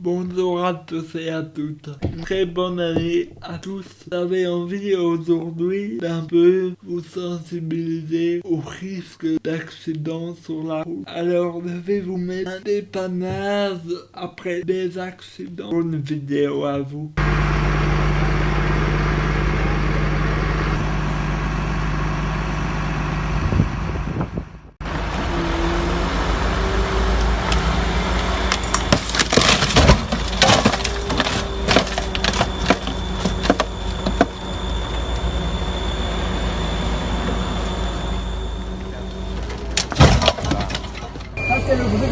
Bonjour à tous et à toutes. Très bonne année à tous. J'avais envie aujourd'hui d'un peu vous sensibiliser au risque d'accident sur la route. Alors je vais vous mettre un dépannage après des accidents. Bonne vidéo à vous. este